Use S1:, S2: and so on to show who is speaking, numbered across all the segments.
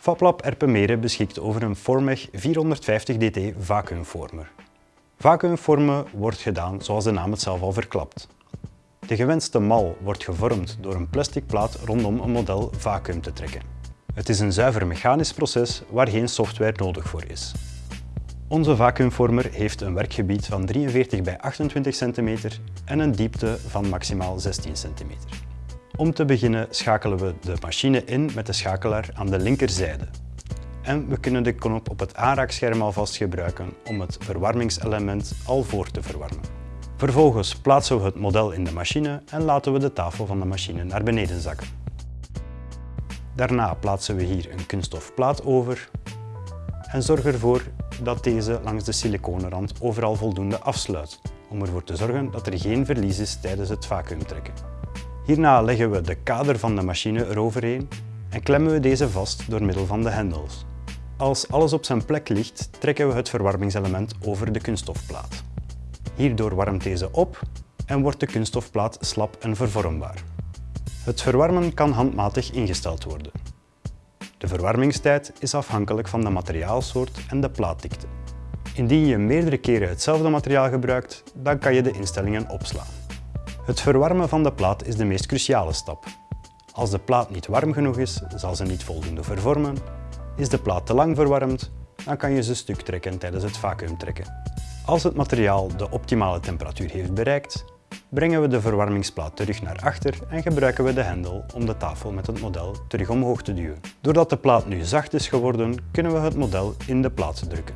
S1: FabLab Erpenmere beschikt over een Formech 450DT vacuümformer. Vacuümvormen wordt gedaan zoals de naam het zelf al verklapt. De gewenste mal wordt gevormd door een plastic plaat rondom een model vacuüm te trekken. Het is een zuiver mechanisch proces waar geen software nodig voor is. Onze vacuümvormer heeft een werkgebied van 43 bij 28 cm en een diepte van maximaal 16 cm. Om te beginnen schakelen we de machine in met de schakelaar aan de linkerzijde. En we kunnen de knop op het aanraakscherm alvast gebruiken om het verwarmingselement al voor te verwarmen. Vervolgens plaatsen we het model in de machine en laten we de tafel van de machine naar beneden zakken. Daarna plaatsen we hier een kunststof plaat over en zorg ervoor dat deze langs de siliconenrand overal voldoende afsluit, om ervoor te zorgen dat er geen verlies is tijdens het vacuümtrekken. Hierna leggen we de kader van de machine eroverheen en klemmen we deze vast door middel van de hendels. Als alles op zijn plek ligt, trekken we het verwarmingselement over de kunststofplaat. Hierdoor warmt deze op en wordt de kunststofplaat slap en vervormbaar. Het verwarmen kan handmatig ingesteld worden. De verwarmingstijd is afhankelijk van de materiaalsoort en de plaatdikte. Indien je meerdere keren hetzelfde materiaal gebruikt, dan kan je de instellingen opslaan. Het verwarmen van de plaat is de meest cruciale stap. Als de plaat niet warm genoeg is, zal ze niet voldoende vervormen. Is de plaat te lang verwarmd, dan kan je ze stuk trekken tijdens het vacuümtrekken. Als het materiaal de optimale temperatuur heeft bereikt, brengen we de verwarmingsplaat terug naar achter en gebruiken we de hendel om de tafel met het model terug omhoog te duwen. Doordat de plaat nu zacht is geworden, kunnen we het model in de plaat drukken.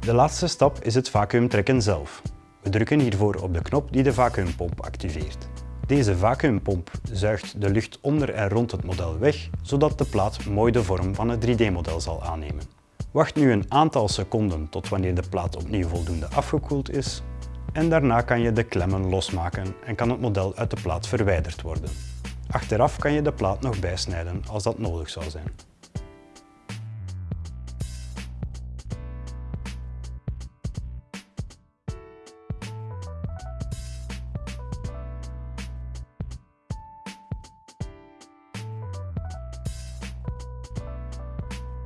S1: De laatste stap is het vacuümtrekken zelf. We drukken hiervoor op de knop die de vacuümpomp activeert. Deze vacuümpomp zuigt de lucht onder en rond het model weg, zodat de plaat mooi de vorm van het 3D-model zal aannemen. Wacht nu een aantal seconden tot wanneer de plaat opnieuw voldoende afgekoeld is en daarna kan je de klemmen losmaken en kan het model uit de plaat verwijderd worden. Achteraf kan je de plaat nog bijsnijden als dat nodig zou zijn.